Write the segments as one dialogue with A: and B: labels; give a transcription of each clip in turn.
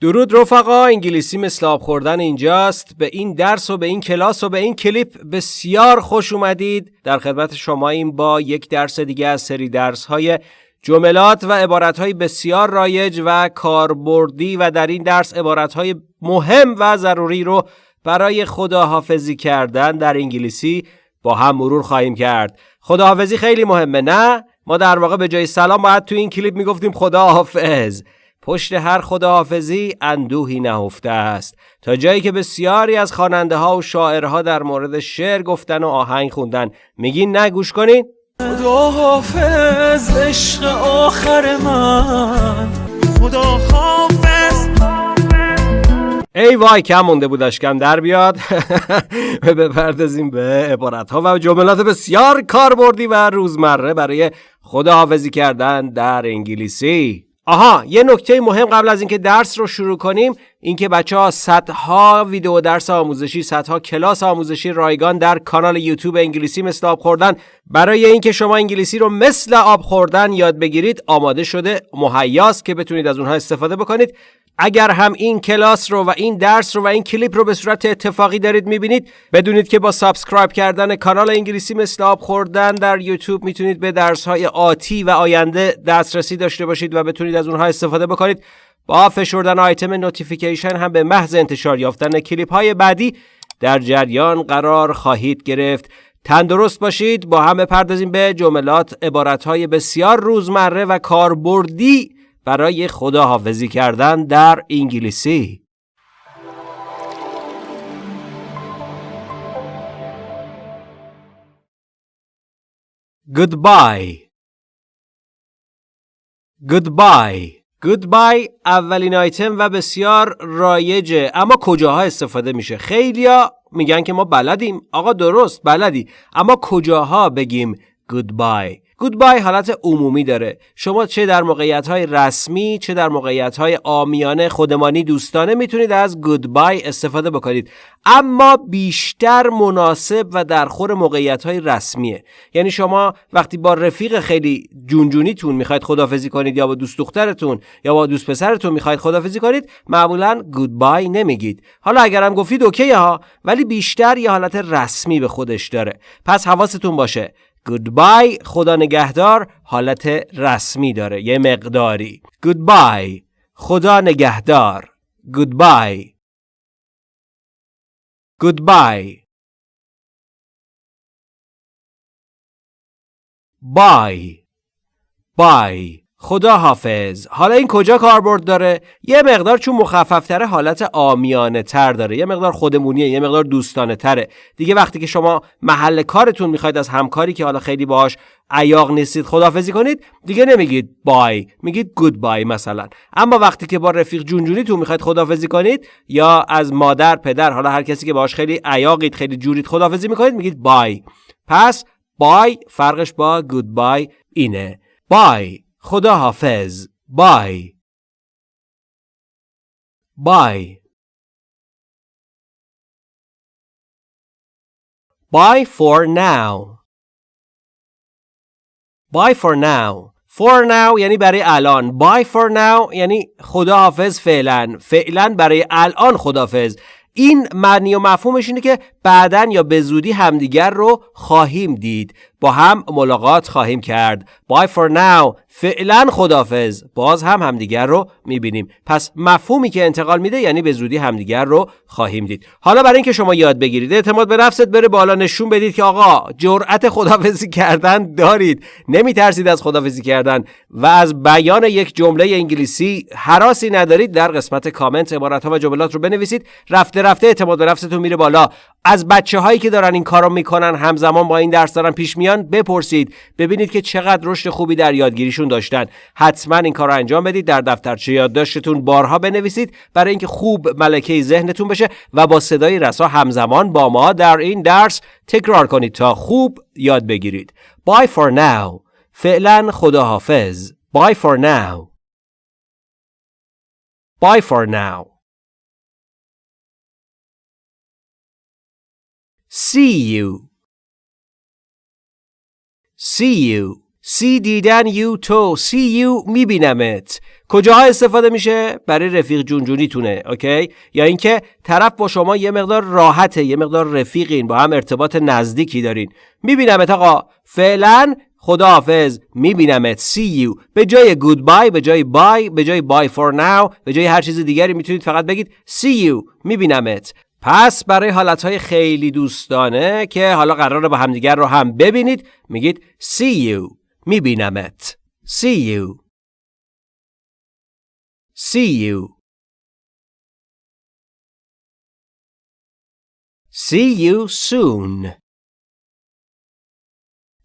A: درود رفقا انگلیسی مثل آب خوردن اینجاست. به این درس و به این کلاس و به این کلیپ بسیار خوش اومدید. در خدمت شما این با یک درس دیگه از سری درس های جملات و عبارت های بسیار رایج و کاربردی و در این درس عبارت های مهم و ضروری رو برای خداحافظی کردن در انگلیسی با هم مرور خواهیم کرد. خداحافظی خیلی مهمه نه؟ ما در واقع به جای سلام باید تو این کلیپ می‌گفتیم خداحافظ. پشت هر خداحافظی اندوهی نهفته است. تا جایی که بسیاری از خواننده ها و شاعرها در مورد شعر گفتن و آهنگ خوندن. میگین نه گوش کنین.
B: خداحافظ عشق آخر من. خداحافظ.
A: ای وای کم مونده بودش کم در بیاد. بپردازیم به عبارت ها و جملات بسیار کاربردی و روزمره برای خداحافظی کردن در انگلیسی. آها یه نکته مهم قبل از اینکه درس رو شروع کنیم اینکه بچه ها صدها ویدیو درس آموزشی صدها کلاس آموزشی رایگان در کانال یوتیوب انگلیسی مثل آب خوردن. برای اینکه شما انگلیسی رو مثل آب خوردن یاد بگیرید آماده شده مهیاست که بتونید از اونها استفاده بکنید. اگر هم این کلاس رو و این درس رو و این کلیپ رو به صورت اتفاقی دارید می‌بینید بدونید که با subscribe کردن کانال انگلیسی مثل آب خوردن در یوتیوب می‌تونید به درس های آتی و آینده دسترسی داشته باشید و بتونید از اونها استفاده بکنید. با فشردن آیتم notification هم به محض انتشار یافتن کلیپ های بعدی در جریان قرار خواهید گرفت. تندرست باشید با هم بپردازیم به جملات عبارت های بسیار روزمره و کاربردی برای خداحافظی کردن در انگلیسی. Goodbye. Goodbye. Goodbye اولین آیتم و بسیار رایجه اما کجاها استفاده میشه؟ خیلیا میگن که ما بلدیم. آقا درست بلدی. اما کجاها بگیم Goodbye گودبای حالت عمومی داره. شما چه در موقعیت های رسمی چه در موقعیت های آمیانه خودمانی دوستانه می‌تونید از گودبای استفاده بکنید. اما بیشتر مناسب و در خور موقعیت های رسمیه. یعنی شما وقتی با رفیق خیلی جونجونیتون می‌خواید خدافزی کنید یا با دوست دخترتون یا با دوست پسرتون می‌خواید خدافزی کنید معمولا گودبای نمیگید. حالا اگرم گفتید اوکی ها ولی بیشتر یه حالت رسمی به خودش داره. پس حواستون باشه. Goodbye خدا نگهدار حالت رسمی داره یه مقداری. Goodbye خدا نگهدار. Goodbye. Goodbye. Bye. Bye. خدا حافظ حالا این کجا کاربرد داره؟ یه مقدار چون مخففتره حالت آمیانه تر داره. یه مقدار خودمونیه یه مقدار دوستانه تره دیگه وقتی که شما محل کارتون می‌خواید از همکاری که حالا خیلی باهاش عیاق نیستید خدافزی کنید دیگه نمیگید بای میگید گود بای مثلا. اما وقتی که با رفیق جونجونیتون می‌خواید خدافزی کنید یا از مادر پدر حالا هر کسی که باهاش خیلی عیاقید خیلی جورید خدافزی می‌کنید میگید بای. پس بای فرقش با گود بای اینه. بای. خدا حافظ بای بای Bye for now. Bye for now. For now یعنی برای الان. Bye for now یعنی خداحافظ فعلا. فعلا برای الان خداحافظ. این معنی و مفهومش اینه که بعدا یا به زودی همدیگر رو خواهیم دید با هم ملاقات خواهیم کرد. Bye for now. فعلا خدافز باز هم همدیگر رو می‌بینیم. پس مفهومی که انتقال میده یعنی به زودی همدیگر رو خواهیم دید. حالا برای اینکه شما یاد بگیرید اعتماد به نفست بره بالا نشون بدید که آقا جرأت خدافزی کردن دارید. نمیترسید از خدافزی کردن. و از بیان یک جمله انگلیسی حراسی ندارید. در قسمت کامنت عبارت ها و جملات رو بنویسید. رفته رفته اعتماد به نفستون میره بالا. از بچه هایی که دارن این کارو می‌کنن همزمان با این درس دارن پیش میان بپرسید ببینید که چقدر رشد خوبی در یادگیریشون داشتن. حتما این کار رو انجام بدید در دفترچه یادداشتتون بارها بنویسید برای اینکه خوب ملکه ذهنتون بشه و با صدای رسا همزمان با ما در این درس تکرار کنید تا خوب یاد بگیرید. Bye for now. فعلا خداحافظ. Bye for now. Bye for now. See you. See you. see دیدن you تو. See you میبینمت. کجاها استفاده میشه؟ برای رفیق جونجونیتونه اوکی؟ یا اینکه طرف با شما یه مقدار راحته یه مقدار رفیقین با هم ارتباط نزدیکی دارین. میبینمت آقا. فعلا خداحافظ. میبینمت. See you. به جای goodbye به جای bye به جای bye for now به جای هر چیز دیگری می‌تونید فقط بگید see you. میبینمت. پس برای حالتهای خیلی دوستانه که حالا قراره با همدیگر رو هم ببینید میگید see you میبینمت. see you. see you. see you soon.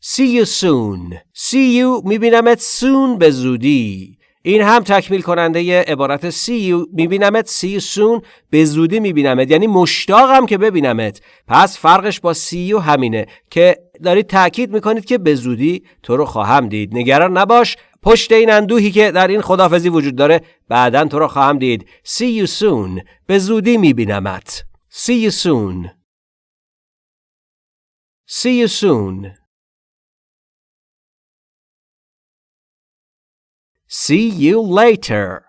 A: see you soon. see you میبینمت soon به زودی. این هم تکمیل کننده عبارت see you میبینمت you soon به زودی میبینمت. یعنی مشتاقم که ببینمت. پس فرقش با you همینه که دارید تاکید می‌کنید که به زودی تو رو خواهم دید. نگران نباش پشت این اندوهی که در این خدافزی وجود داره بعدا تو رو خواهم دید. see you soon به زودی میبینمت. see you soon see you soon See you later.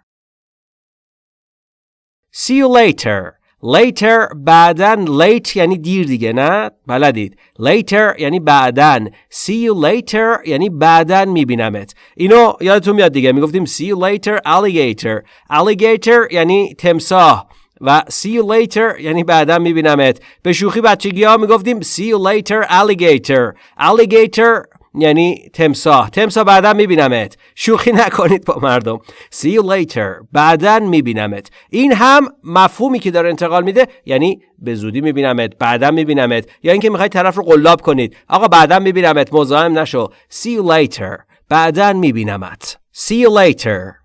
A: See you later. Later بعدن late یعنی دیر دیگه نه بلدید later یعنی بعدن see you later یعنی بعدن میبینمت اینو یادتون میاد دیگه می‌گفتیم see you later alligator alligator یعنی تمساه و see you later یعنی بعدا میبینمت به شوخی بچگی ها می‌گفتیم see you later alligator alligator یعنی تمساه تمساه بعدا میبینمت. شوخی نکنید با مردم. See you later. بعدا میبینمت. این هم مفهومی که داره انتقال میده یعنی به زودی میبینمت بعدا میبینمت. یا اینکه می‌خواید طرف رو قلاب کنید. آقا بعدا میبینمت. مزاحم نشو. See you later. بعدا میبینمت. See you later.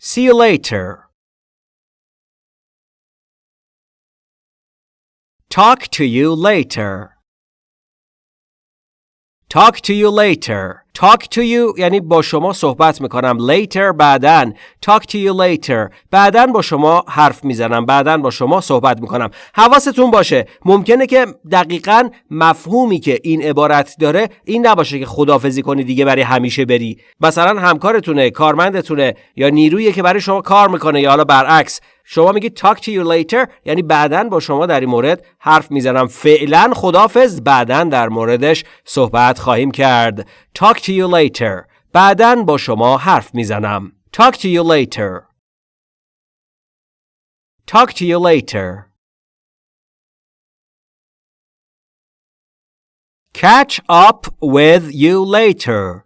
A: See you later. Talk to you later. Talk to you later. Talk to you یعنی با شما صحبت می‌کنم. Later بعدن. Talk to you later. بعدن با شما حرف می‌زنم. بعدن با شما صحبت می‌کنم. حواستون باشه. ممکنه که دقیقا مفهومی که این عبارت داره این نباشه که خدافزی کنی دیگه برای همیشه بری. مثلا همکارتونه، کارمندتونه یا نیرویی که برای شما کار می‌کنه یا حالا برعکس. شما میگید talk to you later یعنی بعدا با شما در این مورد حرف می‌زنم فعلا خدافز بعدا در موردش صحبت خواهیم کرد talk to you later بعدا با شما حرف میزنم talk to you later talk to you later catch up with you later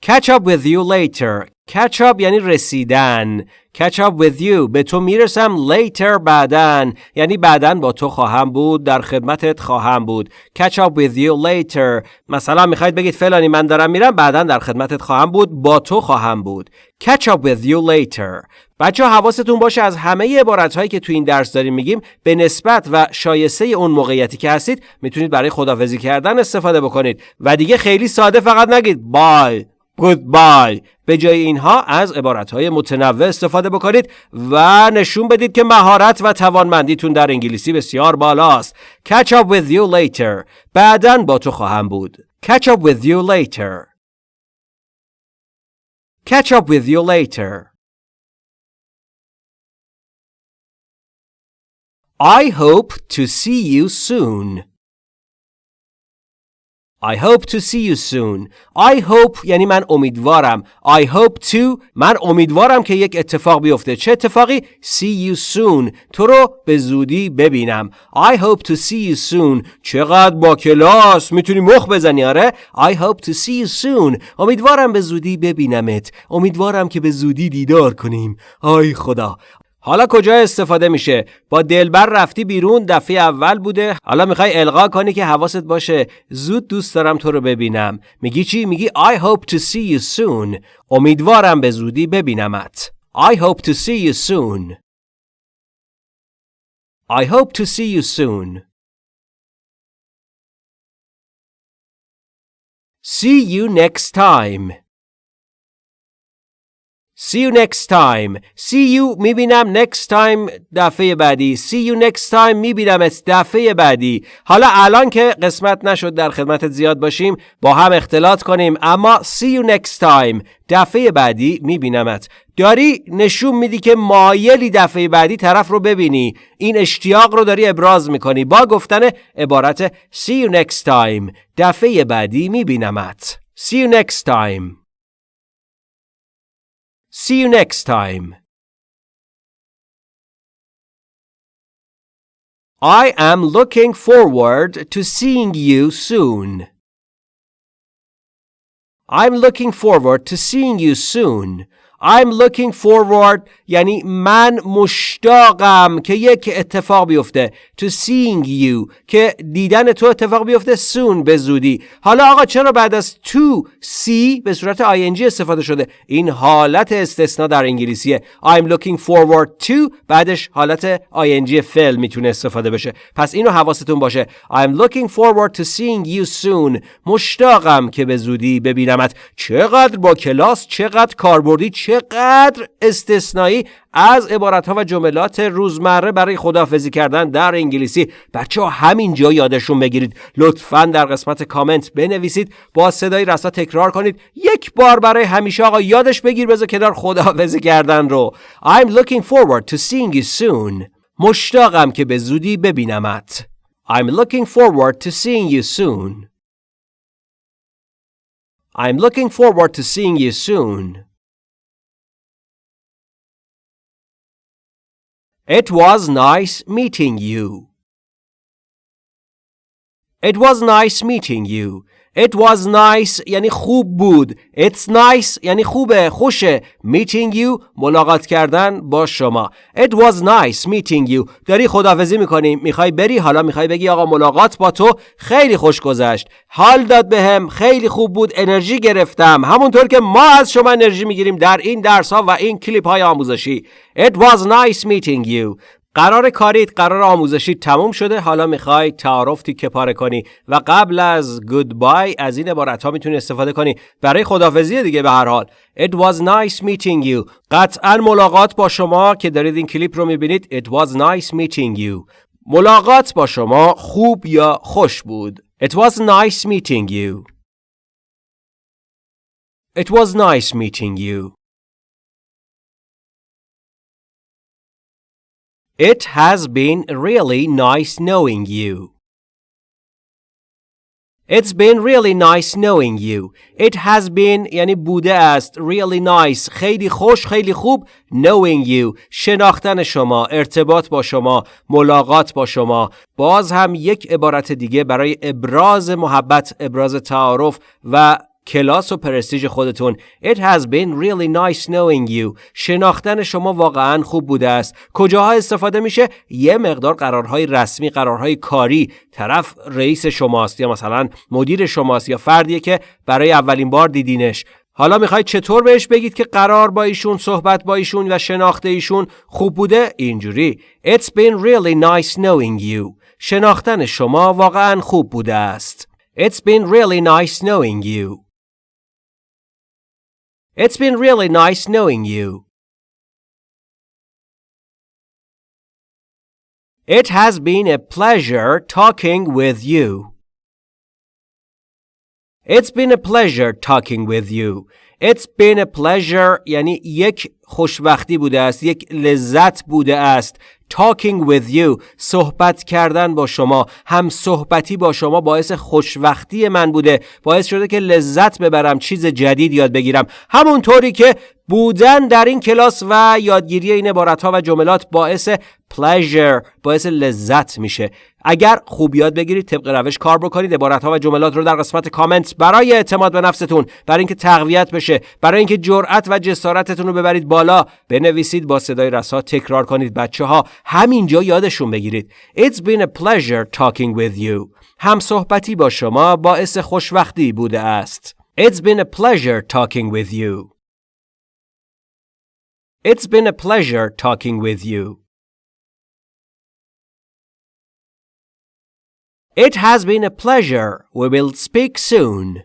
A: catch up with you later Catch up یعنی رسیدن. Catch up with you. به تو می‌رسم later بعدن یعنی بعدن با تو خواهم بود. در خدمتت خواهم بود. Catch up with you later. مثلا می‌خواید بگید فلانی من دارم میرم. بعدن در خدمتت خواهم بود. با تو خواهم بود. Catch up with you later. بچه حواستون باشه از همه عبارت هایی که تو این درس داریم میگیم به نسبت و شایسته اون موقعیتی که هستید می‌تونید برای خدافزی کردن استفاده بکنید. و دیگه خیلی ساده فقط نگید. بای goodbye. به جای اینها از عبارتهای متنوع استفاده بکنید و نشون بدید که مهارت و توانمندیتون در انگلیسی بسیار بالاست. Catch up with you later. بعدا با تو خواهم بود. Catch up with you later. Catch up with you later. I hope to see you soon. I hope to see you soon. I hope یعنی من امیدوارم. I hope to من امیدوارم که یک اتفاق بیفته. چه اتفاقی؟ See you soon. تو رو به زودی ببینم. I hope to see you soon. چقدر با کلاس می‌تونی مخ بزنی آره؟ I hope to see you soon. امیدوارم به زودی ببینمت. امیدوارم که به زودی دیدار کنیم. آی خدا. حالا کجا استفاده میشه؟ با دلبر رفتی بیرون دفعه اول بوده. حالا می‌خوای القا کنی که حواست باشه. زود دوست دارم تو رو ببینم. میگی چی؟ میگی I hope to see you soon. امیدوارم به زودی ببینمت. I hope to see you soon. I hope to see you soon. See you next time. See you next time. See you می‌بینم next time دفعه بعدی. See you next time می‌بینم دفعه بعدی. حالا الان که قسمت نشد در خدمت زیاد باشیم با هم اختلاط کنیم اما see you next time دفعه بعدی میبینمت. داری نشون میدی که مایلی دفعه بعدی طرف رو ببینی. این اشتیاق رو داری ابراز می‌کنی با گفتن عبارت see you next time دفعه بعدی میبینمت. See you next time. See you next time. I am looking forward to seeing you soon. I'm looking forward to seeing you soon. I'm looking forward یعنی من مشتاقم که یک اتفاق بیفته to seeing you که دیدن تو اتفاق بیفته soon به زودی. حالا آقا چرا بعد از to see به صورت ing استفاده شده؟ این حالت استثنا در انگلیسیه. I'm looking forward to بعدش حالت ing فعل می‌تونه استفاده بشه. پس اینو حواستون باشه. I'm looking forward to seeing you soon. مشتاقم که به زودی ببینمت. چقدر با کلاس چقدر کاربردی چقدر استثنایی از عبارت ها و جملات روزمره برای خدافزی کردن در انگلیسی. بچه ها همینجا یادشون بگیرید. لطفا در قسمت کامنت بنویسید. با صدای رسا تکرار کنید. یک بار برای همیشه آقا یادش بگیر بذار کنار خدافزی کردن رو. I'm looking forward to seeing you soon. مشتاقم که به زودی ببینمت. I'm looking forward to seeing you soon. I'm looking forward to seeing you soon. It was nice meeting you. It was nice meeting you. It was nice یعنی خوب بود. It's nice یعنی خوبه، خوشه. Meeting you ملاقات کردن با شما. It was nice meeting you. داری خدافزی می‌کنی. می‌خوای بری حالا می‌خوای بگی آقا ملاقات با تو خیلی خوش گذشت. حال داد بهم به خیلی خوب بود. انرژی گرفتم. همونطور که ما از شما انرژی می‌گیریم در این درس ها و این کلیپ های آموزشی. It was nice meeting you. قرار کاریت قرار آموزشی تموم شده. حالا می‌خوای تعارف تیکه پاره کنی و قبل از گودبای از این عبارت ها می‌تونی استفاده کنی. برای خدافزی دیگه به هر حال. It was nice meeting you. قطعا ملاقات با شما که دارید این کلیپ رو می‌بینید. It was nice meeting you. ملاقات با شما خوب یا خوش بود؟ It was nice meeting you. It was nice meeting you. It has been really nice knowing you. It's been really nice knowing you. It has been یعنی بوده است. Really nice. خیلی خوش خیلی خوب. Knowing you. شناختن شما. ارتباط با شما. ملاقات با شما. باز هم یک عبارت دیگه برای ابراز محبت. ابراز تعارف و کلاس و پرستیج خودتون. It has been really nice knowing you. شناختن شما واقعا خوب بوده است. کجاها استفاده میشه؟ یه مقدار قرارهای رسمی قرارهای کاری. طرف رئیس شماست یا مثلا مدیر شماست یا فردیه که برای اولین بار دیدینش. حالا می‌خواید چطور بهش بگید که قرار با ایشون صحبت با ایشون و شناخت ایشون خوب بوده؟ اینجوری. It's been really nice knowing you. شناختن شما واقعا خوب بوده است. It's been really nice knowing you. It's been really nice knowing you. It has been a pleasure talking with you. It's been a pleasure talking with you. It's been a pleasure یعنی یک خوشبختی بوده است یک لذت بوده است talking with you صحبت کردن با شما هم صحبتی با شما باعث خوشوقتی من بوده باعث شده که لذت ببرم چیز جدید یاد بگیرم. همونطوری که بودن در این کلاس و یادگیری این عبارت ها و جملات باعث pleasure باعث لذت میشه. اگر خوب یاد بگیرید طبق روش کار بکنید عبارت ها و جملات رو در قسمت کامنت برای اعتماد به نفستون برای اینکه تقویت بشه برای اینکه جرأت و جسارتتون رو ببرید بالا بنویسید با صدای رسا تکرار کنید. بچه ها همینجا یادشون بگیرید It's been a pleasure talking with you هم صحبتی با شما باعث خوشوقتی بوده است It's been a pleasure talking with you It's been a pleasure talking with you. It has been a pleasure. We will speak soon.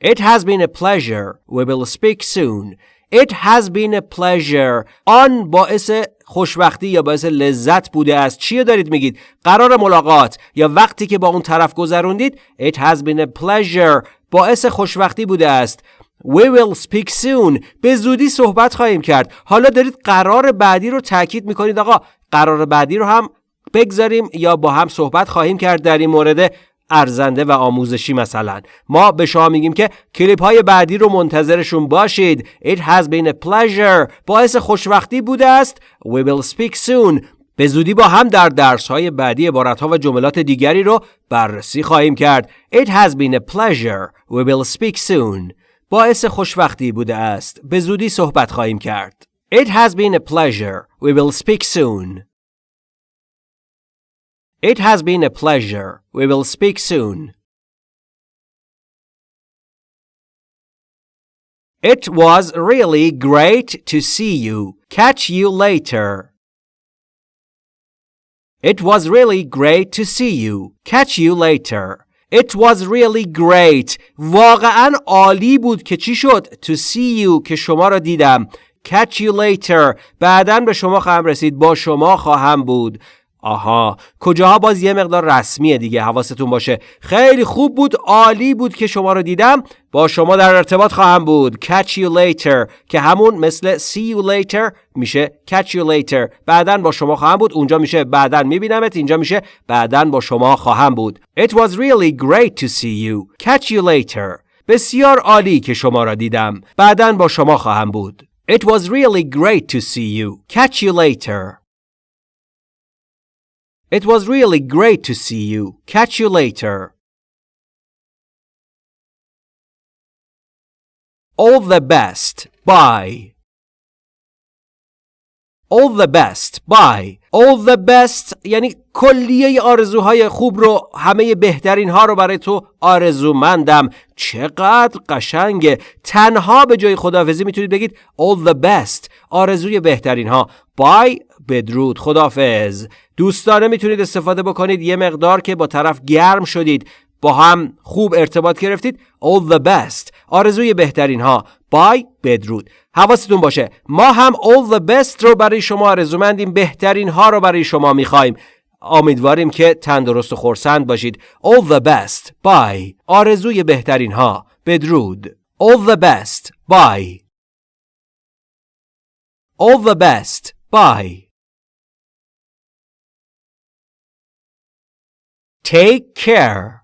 A: It has been a pleasure. We will speak soon. It has been a pleasure. آن باعث خوشبختی یا باعث لذت بوده است. چی دارید میگید؟ قرار ملاقات یا وقتی که با اون طرف گذروندید It has been a pleasure. باعث خوشبختی بوده است. We will speak soon. به زودی صحبت خواهیم کرد. حالا دارید قرار بعدی رو تاکید می‌کنید. آقا قرار بعدی رو هم بگذاریم یا با هم صحبت خواهیم کرد در این مورد. ارزنده و آموزشی مثلا. ما به شما میگیم که کلیپ های بعدی رو منتظرشون باشید. It has been a pleasure. باعث خوشوقتی بوده است. We will speak soon. به زودی با هم در درس های بعدی عبارت ها و جملات دیگری رو بررسی خواهیم کرد. It has been a pleasure. We will speak soon. باعث خوشوقتی بوده است. به زودی صحبت خواهیم کرد. It has been a pleasure. We will speak soon. It has been a pleasure. We will speak soon. It was really great to see you. Catch you later. It was really great to see you. Catch you later. It was really great. واقعا عالی بود که چی شد؟ To see you که شما را دیدم. Catch you later. بعدا به شما خواهم رسید. با شما خواهم بود. آها کجاها باز یه مقدار رسمیه دیگه حواستون باشه. خیلی خوب بود عالی بود که شما رو دیدم. با شما در ارتباط خواهم بود. Catch you later که همون مثل see you later میشه catch you later. بعدا با شما خواهم بود اونجا میشه بعدا میبینمت اینجا میشه بعدا با شما خواهم بود. It was really great to see you. Catch you later. بسیار عالی که شما را دیدم. بعدا با شما خواهم بود. It was really great to see you. Catch you later. It was really great to see you. Catch you later. All the best. Bye. All the best. Bye. All the best یعنی کلیه آرزوهای خوب رو همه بهترین ها رو برای تو آرزومندم چقدر قشنگه تنها به جای خداحافظی می‌تونید بگید all the best آرزوی بهترین ها بای بدرود. خدافز دوستانه می‌تونید استفاده بکنید. یه مقدار که با طرف گرم شدید. با هم خوب ارتباط گرفتید. All the best. آرزوی بهترین ها بای بدرود. حواستون باشه. ما هم all the best رو برای شما آرزومندیم. بهترین ها رو برای شما می‌خوایم. امیدواریم که تندرست و خورسند باشید. All the best. بای آرزوی بهترین ها بدرود. All the best. بای all the best. بای Take care.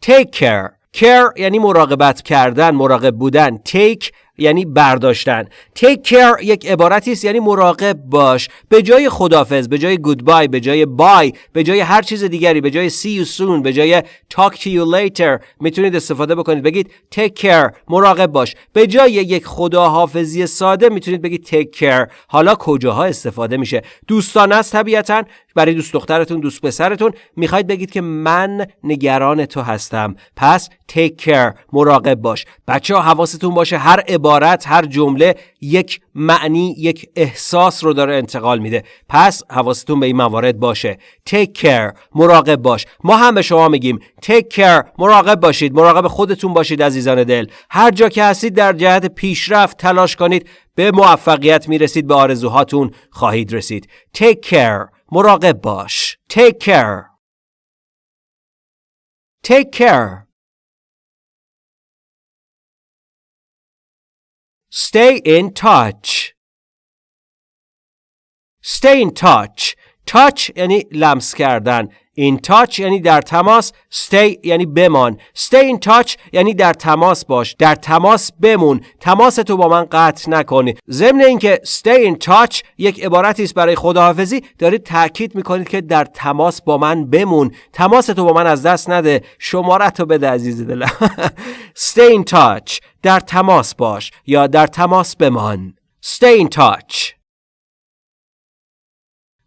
A: Take care. Care یعنی مراقبت کردن، مراقب بودن. Take یعنی برداشتن. Take care یک عبارتی است یعنی مراقب باش. به جای خدافظ به جای goodbye به جای bye به جای هر چیز دیگری به جای see you soon به جای talk to you later می‌تونید استفاده بکنید. بگید take care مراقب باش. به جای یک خداحافظی ساده می‌تونید بگید take care. حالا کجاها استفاده میشه؟ دوستانه است طبیعتا برای دوست دخترتون دوست پسرتون می‌خواید بگید که من نگران تو هستم. پس take care مراقب باش. بچه ها حواستون باشه هر عبارت هر جمله یک معنی یک احساس رو داره انتقال میده. پس حواستون به این موارد باشه. Take care مراقب باش. ما هم به شما میگیم take care مراقب باشید مراقب خودتون باشید عزیزان دل. هر جا که هستید در جهت پیشرفت تلاش کنید. به موفقیت می‌رسید به آرزوهاتون خواهید رسید. Take care مراقب باش. Take care. Take care. Stay in touch. Stay in touch. touch یعنی لمس کردن. In touch یعنی در تماس. Stay یعنی بمان. Stay in touch یعنی در تماس باش. در تماس بمون. تماس تو با من قطع نکنی. ضمن اینکه stay in touch یک عبارتی است برای خداحافظی دارید تاکید می‌کنید که در تماس با من بمون. تماس تو با من از دست نده. شمارت رو بده عزیز دلم. stay in touch در تماس باش یا در تماس بمان. Stay in touch.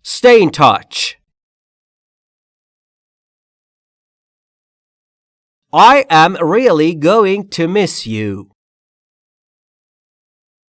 A: Stay in touch. I am really going to miss you.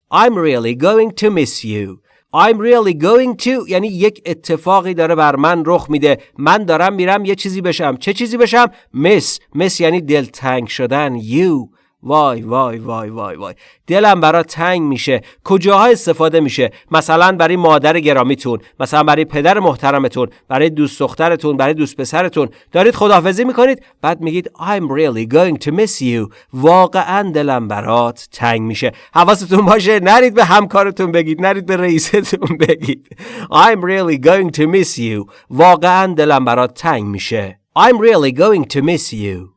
A: I'm really going to miss you. I'm really going to یعنی یک اتفاقی داره بر من رخ میده من دارم میرم یه چیزی بشم چه چیزی بشم miss miss یعنی دلتنگ شدن you وای وای وای وای وای. دلم برا تنگ میشه. کجاها استفاده میشه؟ مثلا برای مادر گرامیتون مثلا برای پدر محترمتون برای دوست دخترتون برای دوست پسرتون. دارید خداحافظی می‌کنید؟ بعد میگید I'm really going to miss you. واقعا دلم برات تنگ میشه. حواستون باشه نرید به همکارتون بگید نرید به رئیستون بگید. I'm really going to miss you. واقعا دلم برات تنگ میشه. I'm really going to miss you.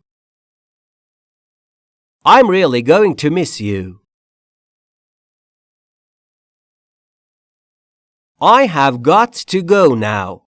A: I'm really going to miss you. I have got to go now.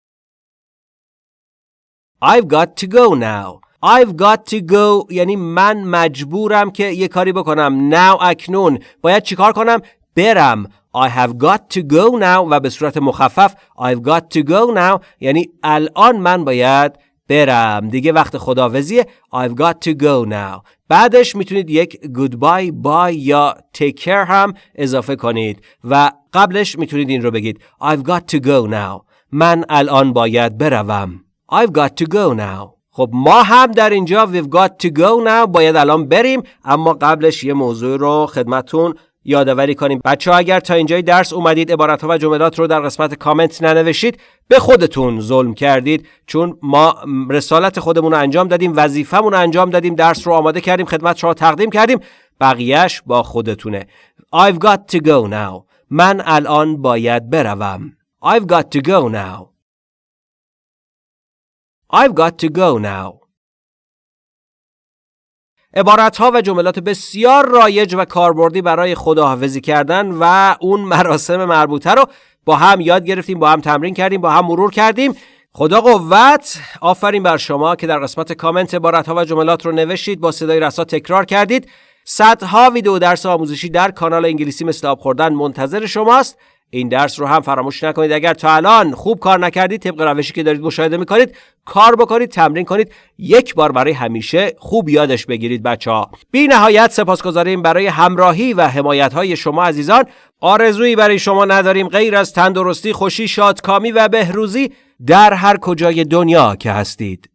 A: I've got to go now. I've got to go یعنی من مجبورم که یه کاری بکنم now اکنون باید چیکار کنم برم I have got to go now و به صورت مخفف I've got to go now یعنی الان من باید برم. دیگه وقت خداوزیه. I've got to go now. بعدش می‌تونید یک goodbye bye یا take care هم اضافه کنید. و قبلش می‌تونید این رو بگید. I've got to go now. من الان باید بروم. I've got to go now. خب ما هم در اینجا we've got to go now. باید الان بریم. اما قبلش یه موضوع رو خدمتون یادآوری کنیم. بچه ها اگر تا اینجای درس اومدید عبارت ها و جملات رو در قسمت کامنت ننوشید به خودتون ظلم کردید. چون ما رسالت خودمون رو انجام دادیم وظیفمون رو انجام دادیم درس رو آماده کردیم خدمت شما تقدیم کردیم بقیهش با خودتونه. I've got to go now. من الان باید بروم. I've got to go now. I've got to go now. عبارت ها و جملات بسیار رایج و کاربردی برای خداحافظی کردن و اون مراسم مربوطه رو با هم یاد گرفتیم با هم تمرین کردیم با هم مرور کردیم. خدا قوت. آفرین بر شما که در قسمت کامنت عبارت ها و جملات رو نوشتید با صدای رسا تکرار کردید. صدها ویدیو درس آموزشی در کانال انگلیسی مثل آب خوردن منتظر شماست. این درس رو هم فراموش نکنید. اگر تا الان خوب کار نکردید طبق روشی که دارید مشاهده می‌کنید کار بکنید تمرین کنید یک بار برای همیشه خوب یادش بگیرید بچه ها بی نهایت سپاسگزاریم برای همراهی و حمایت های شما عزیزان. آرزویی برای شما نداریم. غیر از تندرستی خوشی شادکامی و بهروزی در هر کجای دنیا که هستید.